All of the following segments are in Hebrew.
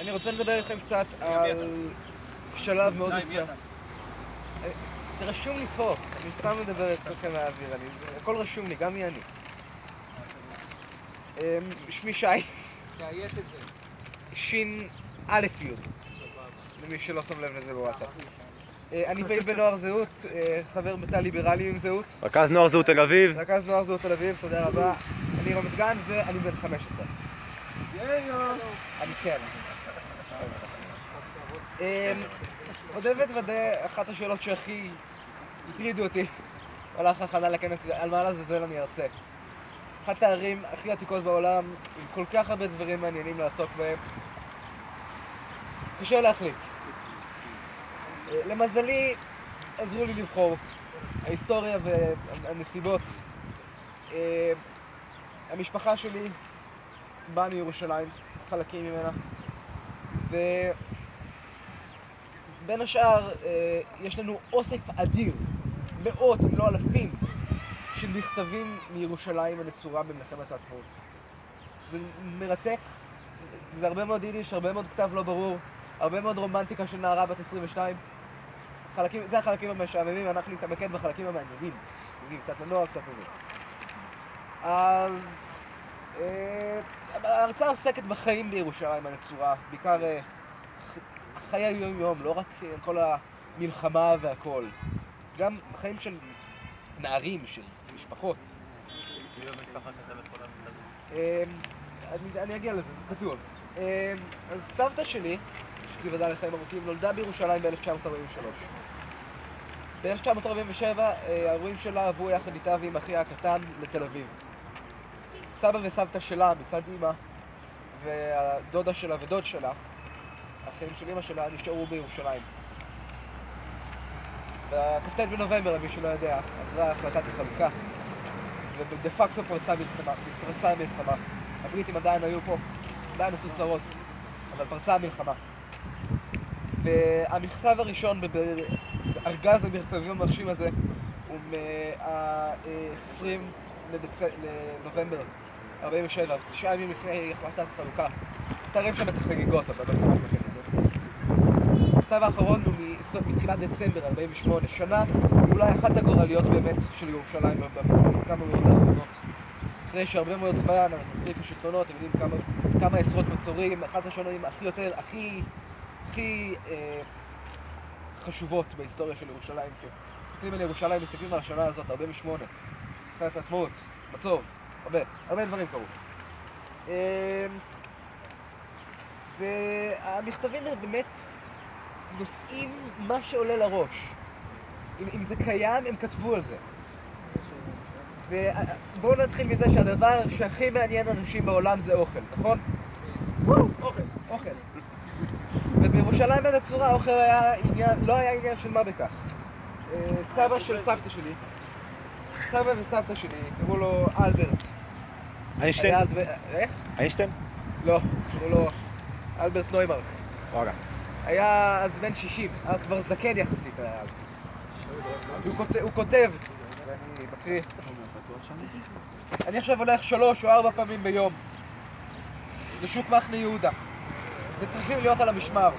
אני רוצה לדבר איתכם קצת על שלב מאוד מסוים. זה רשום לי פה, אני סתם מדבר איתכם מהאוויר, הכל רשום לי, גם מי אני. אמ, שמי שי, תאיית את זה. שין א' י', למי שלא שם לב לזה בוואטסאפ. אה, אני פעיל בנוער זהות, אה, חבר בתא ליברלי עם זהות, רכז נוער זהות תל אביב. רכז נוער זהות תל אביב, תודה רבה. אני רמת גן ואני בן 15. אני כן. אמ, אודה ואתוודה, אחת השאלות שהכי הטרידו אותי במהלך ההכנה לכנס על מה לעזאזל אני ארצה. אחת הערים הכי עתיקות בעולם, עם כל כך הרבה דברים מעניינים לעסוק בהם. קשה להחליט. למזלי, עזרו לי לבחור. ההיסטוריה והנסיבות. אה, המשפחה שלי באה מירושלים, חלקים ממנה, ובין השאר אה, יש לנו אוסף אדיר, מאות אם לא אלפים, של מכתבים מירושלים הנצורה במלחמת העצמאות. זה מרתק, זה הרבה מאוד יידיש, הרבה מאוד כתב לא ברור, הרבה מאוד רומנטיקה של נערה בת 22. חלקים, זה החלקים המשעממים, אנחנו נתמקד בחלקים המעניינים. נגיד, קצת לנוער, קצת לזה. אז אה, ההרצאה עוסקת בחיים בירושלים הנצורה, בעיקר אה, חיי היום-יום, לא רק אה, כל המלחמה והכל. גם חיים של נערים, של משפחות. אה, אני, אגיע לזה, זה כתוב. אה, אז סבתא שלי, שתיוודע לחיים ארוכים, נולדה בירושלים ב-1943. ב-1947 ההורים שלה עברו יחד איתה ועם אחיה הקטן לתל אביב. סבא וסבתא שלה מצד אימא והדודה שלה ודוד שלה, האחים של אימא שלה, נשארו בירושלים. בכ"ט בנובמבר, למי שלא יודע, עברה החלטת החלוקה, ודה פקטו פרצה מלחמה, פרצה המלחמה. הבריטים עדיין היו פה, עדיין עשו צרות, אבל פרצה המלחמה. והמכתב הראשון בארגז המכתבים המרשים הזה הוא מה-20 לנובמבר 47, תשעה ימים לפני החלטת חלוקה. תראה שם את החגיגות, אבל לא נתחיל את זה. המכתב האחרון הוא מתחילת דצמבר 48, שנה אולי אחת הגורליות באמת של ירושלים בכמה מאות האחרונות. אחרי שהרבה מאוד זמן אנחנו החליפו שלטונות, אתם יודעים כמה, כמה עשרות מצורים, אחת השנים הכי יותר, הכי, הכי אה, חשובות בהיסטוריה של ירושלים. כשמסתכלים על ירושלים, מסתכלים על השנה הזאת, 48, מלחמת העצמאות, מצור, הרבה, הרבה דברים קרו. אה, והמכתבים באמת נושאים מה שעולה לראש. אם, אם זה קיים, הם כתבו על זה. ובואו נתחיל מזה שהדבר שהכי מעניין אנשים בעולם זה אוכל, נכון? אוכל, אוכל. ובירושלים בין הצורה האוכל היה עניין, לא היה עניין של מה בכך. אה, סבא של סבתא שלי, סבא וסבתא שלי, קראו לו אלברט. איינשטיין? איך? איינשטיין? לא, קראו לו אלברט נוימרק. וואלה. היה אז בן 60, היה כבר זקן יחסית היה אז. הוא כותב, הוא כותב, ואני מקריא, אני עכשיו הולך שלוש או ארבע פעמים ביום לשוק מחנה יהודה, וצריכים להיות על המשמר.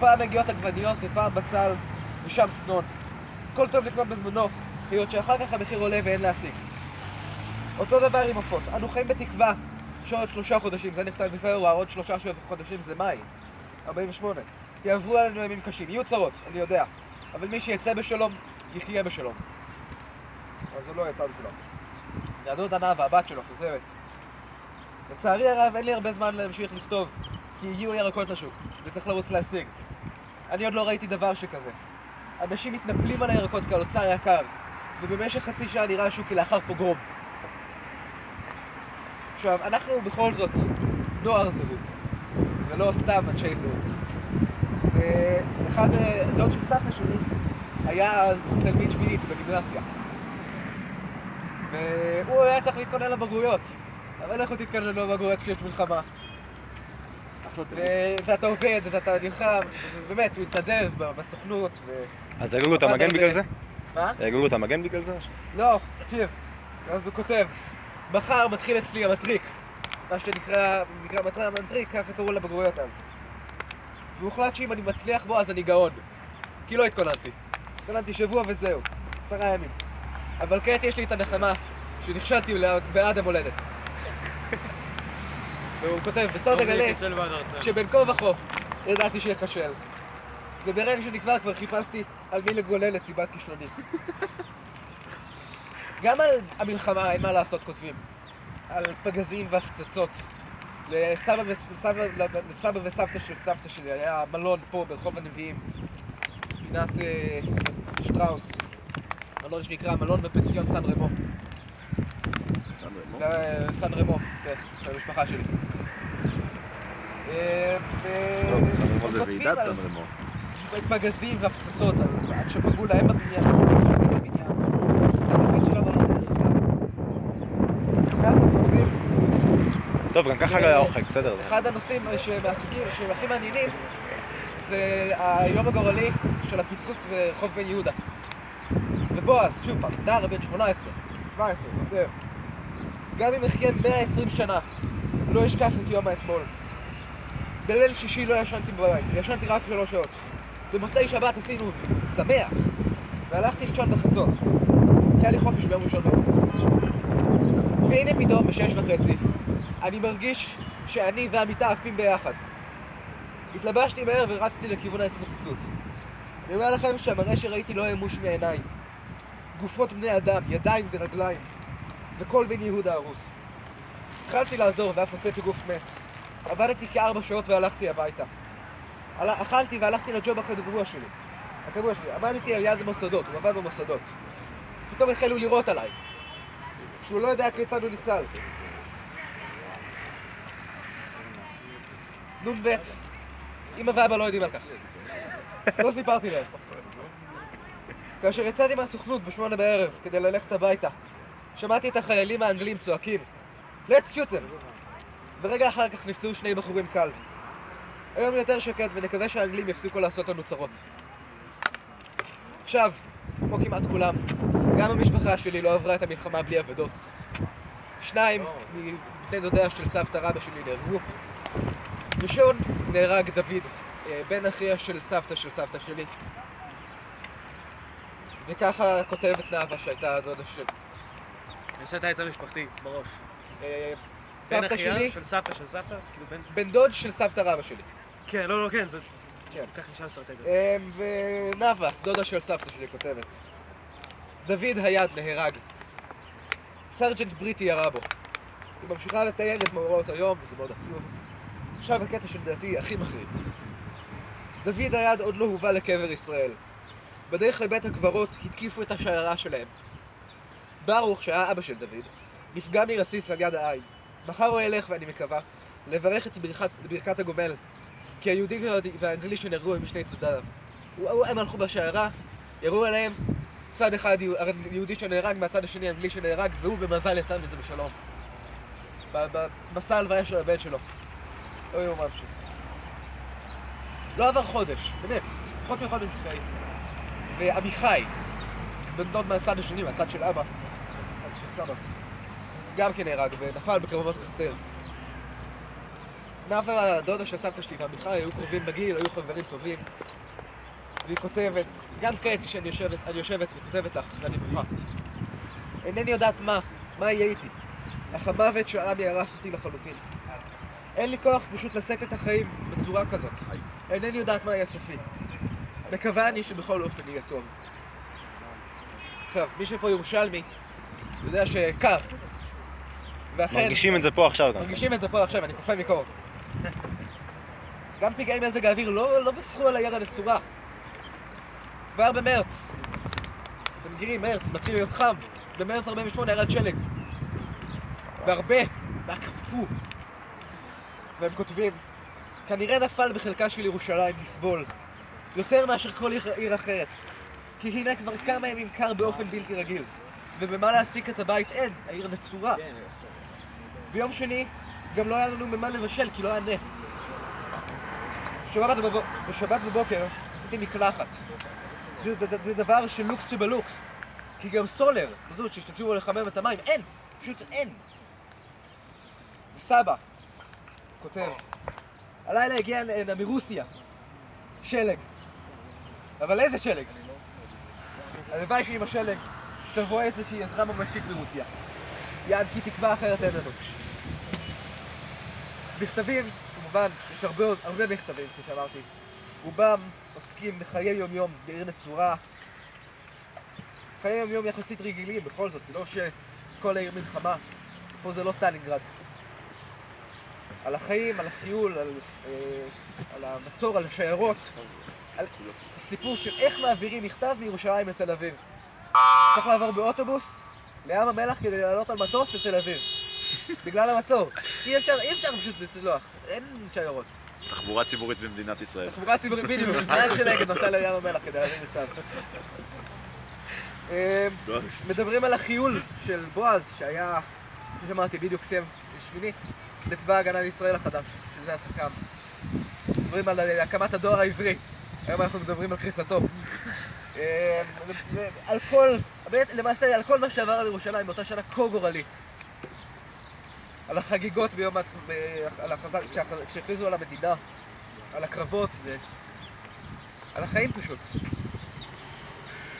פעם מגיעות עגבניות ופעם בצל ושם צנון. הכל טוב לקנות בזמנו, היות שאחר כך המחיר עולה ואין להשיג. אותו דבר עם עופות, אנו חיים בתקווה שעוד שלושה חודשים, זה נכתב בפברואר, עוד שלושה חודשים זה מאי, 48. יעברו עלינו ימים קשים, יהיו צרות, אני יודע, אבל מי שיצא בשלום, יחיה בשלום. אבל זה לא יצא בכולם. יהדות ענה והבת שלו כותבת לצערי הרב אין לי הרבה זמן להמשיך לכתוב כי הגיעו ירקות לשוק וצריך לרוץ להשיג אני עוד לא ראיתי דבר שכזה אנשים מתנפלים על הירקות כעל אוצר יקר ובמשך חצי שעה נראה השוק כלאחר פוגרום עכשיו, אנחנו בכל זאת נוער זהות ולא סתם אנשי זהות ואחד, אה, דוד של סבתא שלי היה אז תלמיד שמינית בגימנסיה והוא היה צריך להתכונן לבגרויות. אבל איך הוא תתכונן לבגרויות כשיש מלחמה? ואתה עובד, ואתה נלחם, ובאמת, הוא התנדב בסוכנות. אז הרגו את המגן. בגלל זה? מה? הרגו את המגן בגלל זה? לא, תקשיב. אז הוא כותב, מחר מתחיל אצלי המטריק. מה שנקרא, נקרא מטרה המטריק, ככה קראו לבגרויות אז. והוחלט שאם אני מצליח בו אז אני גאון. כי לא התכוננתי. התכוננתי שבוע וזהו, עשרה ימים. אבל כעת יש לי את הנחמה שנכשלתי בעד המולדת. והוא כותב, בסוד אגלה שבין כה וכה ידעתי שאכשל. וברגע שנקבע כבר חיפשתי על מי לגולל את סיבת כישלוני. גם על המלחמה אין מה לעשות כותבים. על פגזים והפצצות. לסבא, וסבתא של סבתא שלי היה מלון פה ברחוב הנביאים, פינת אה, שטראוס, מלון שנקרא מלון בפנסיון סן רמו. סן רמו, כן, של המשפחה שלי. לא, סן רמו זה ועידת על סן רמו. פגזים והפצצות, עד שפגעו להם בבניין, בבניין. התפקיד של המלון זה ככה כותבים טוב, גם ככה היה אוכל, בסדר. אחד הנושאים שמעסיקים, שהם הכי מעניינים, זה היום הגורלי של הפיצוץ ברחוב בן יהודה. ובועז, שוב פעם, נער בן 18, 17, כותב, גם אם אחיה 120 שנה, לא אשכח את יום האתמול. בליל שישי לא ישנתי בבית, ישנתי רק שלוש שעות. במוצאי שבת עשינו שמח, והלכתי לישון בחצות, כי היה לי חופש ביום ראשון. והנה פתאום, בשש וחצי, אני מרגיש שאני והמיטה עפים ביחד. התלבשתי מהר ורצתי לכיוון ההתפוצצות. אני אומר לכם שהמראה שראיתי לא ימוש מעיניי. גופות בני אדם, ידיים ורגליים, וכל בן יהודה הרוס. התחלתי לעזור ואף הוצאתי גוף מת. עבדתי כארבע שעות והלכתי הביתה. אכלתי והלכתי לג'וב הקבוע שלי. הקבוע שלי. עמדתי על יד המוסדות, הוא עבד במוסדות. פתאום החלו לירות עליי. שהוא לא יודע כיצד הוא ניצל. נ"ב, אמא ואבא לא יודעים על כך. לא סיפרתי להם. כאשר יצאתי מהסוכנות בשמונה בערב כדי ללכת הביתה, שמעתי את החיילים האנגלים צועקים let's shoot them! ורגע אחר כך נפצעו שני בחורים קל. היום יותר שקט ונקווה שהאנגלים יפסיקו לעשות לנו צרות. עכשיו, כמו כמעט כולם, גם המשפחה שלי לא עברה את המלחמה בלי אבדות. שניים מבני דודיה של סבתא רבא שלי נהרגו. ראשון נהרג דוד, אה, בן אחיה של סבתא של סבתא שלי. וככה כותבת נאוה שהייתה הדודה של... אני עושה את העץ המשפחתי בראש. אה, בן אחיה שלי, של סבתא של סבתא? כאילו בן... בן דוד של סבתא רבא שלי. כן, לא, לא, כן, זה... כן. ככה נשאר אסטרטגיה. אה, ונאוה, דודה של סבתא שלי, כותבת. דוד היד נהרג. סרג'נט בריטי ירה בו. היא ממשיכה לתאר את מאורעות היום, וזה מאוד עצוב. עכשיו הקטע שלדעתי הכי מחריד. דוד היד עוד לא הובא לקבר ישראל. בדרך לבית הקברות התקיפו את השיירה שלהם. ברוך, שהיה אבא של דוד, נפגע מרסיס על יד העין. מחר הוא ילך, ואני מקווה, לברך את ברכת, ברכת הגומל, כי היהודי והאנגלי- שנהרגו הם משני צדדיו. הם הלכו בשיירה, ירו עליהם, צד אחד יהו- יהודי שנהרג, מהצד השני אנגלי שנהרג, והוא במזל יצא מזה בשלום. במסע הלוויה של הבן שלו. לא יאומן פשוט. לא עבר חודש, באמת, פחות מחודש לפני. ועמיחי, בן דוד מהצד השני, מהצד של אבא, מהצד של סבא, גם כן נהרג ונפל בקרבות קסטל. נאוה, הדודה של סבתא שלי ועמיחי היו קרובים בגיל, היו חברים טובים. והיא כותבת, גם כעת כשאני יושבת, אני יושבת וכותבת לך, ואני בוכה. אינני יודעת מה, מה יהיה איתי. אך המוות של עמי הרס אותי לחלוטין. אין לי כוח פשוט לשאת את החיים בצורה כזאת. אינני יודעת מה יהיה סופי. מקווה אני שבכל אופן יהיה טוב. עכשיו, מי שפה ירושלמי, יודע שקר. ואכן, מרגישים את זה פה עכשיו גם. מרגישים את זה פה עכשיו, אני קופא מקור. גם פגעי מזג האוויר לא, לא פסחו על הירד הצורה. כבר במרץ, אתם מכירים, מרץ, מתחיל להיות חם. במרץ 48 ירד שלג. והרבה, והיה קפוא. והם כותבים, כנראה נפל בחלקה של ירושלים לסבול, יותר מאשר כל עיר, עיר אחרת. כי הנה כבר כמה ימים קר באופן בלתי רגיל, ובמה להעסיק את הבית אין, העיר נצורה. ביום שני גם לא היה לנו ממה לבשל כי לא היה נפט. בשבת, בבוק, בשבת בבוקר עשיתי מקלחת. זה, זה, זה דבר של לוקס שבלוקס. כי גם סולר, זאת שהשתמשו בו לחמם את המים, אין, פשוט אין. סבא כותב, הלילה הגיע הנה מרוסיה, שלג. אבל איזה שלג? הלוואי שעם השלג תבוא איזושהי עזרה ממשית מרוסיה. יעד כי תקווה אחרת אין לנו. מכתבים, כמובן, יש הרבה, הרבה מכתבים, כפי שאמרתי. רובם עוסקים בחיי יום-יום בעיר נצורה. חיי יום-יום יחסית רגילים, בכל זאת, זה לא שכל העיר מלחמה. פה זה לא סטלינגרד. על החיים, על החיול, על, אה, על המצור, על השיירות, על הסיפור של איך מעבירים מכתב מירושלים לתל אביב. צריך לעבור באוטובוס לים המלח כדי לעלות על מטוס לתל אביב. בגלל המצור. אי אפשר, אי אפשר פשוט לצלוח, אין שיירות. תחבורה ציבורית במדינת ישראל. תחבורה ציבורית בדיוק, נהג של אגד נוסע לים המלח כדי להביא מכתב. אה, מדברים על החיול של בועז, שהיה, כפי שאמרתי, בדיוק סיים שמינית בצבא ההגנה לישראל החדש, שזה התק"ם. מדברים על אה, הקמת הדואר העברי, היום אנחנו מדברים על קריסתו. אה, על כל, למעשה על כל מה שעבר על ירושלים באותה שנה כה גורלית. על החגיגות ביום. ב- על. כשהח- כשהכריזו על המדינה, על הקרבות ו... על החיים פשוט.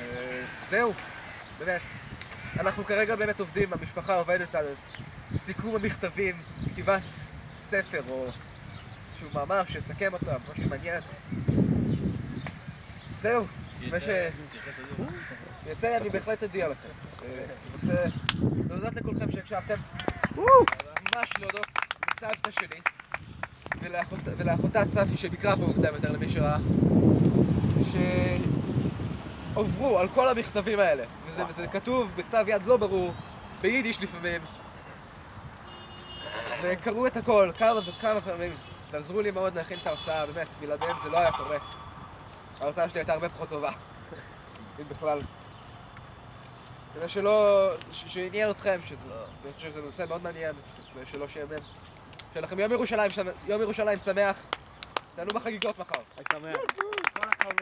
אה, זהו, באמת. אנחנו כרגע באמת עובדים, המשפחה עובדת על סיכום המכתבים, כתיבת ספר או איזשהו מאמר שיסכם אותם, משהו מעניין. זהו, מה ש... יצא, אני בהחלט אודיע לכם. אה, אני רוצה להודות לכולכם שהקשבתם. ממש להודות לסבתא שלי ולאחות, ולאחותה צפי שביקרה פה מוקדם יותר למי שראה שעוברו על כל המכתבים האלה וזה, וזה כתוב בכתב יד לא ברור ביידיש לפעמים וקראו את הכל כמה וכמה פעמים ועזרו לי מאוד להכין את ההרצאה, באמת, בלעדיהם זה לא היה קורה ההרצאה שלי הייתה הרבה פחות טובה אם בכלל כדי שלא, שעניין אתכם, שזה, נושא מאוד מעניין, ושלא שיאמם. שיהיה לכם יום ירושלים, יום ירושלים שמח, תענו בחגיגות מחר. חג שמח.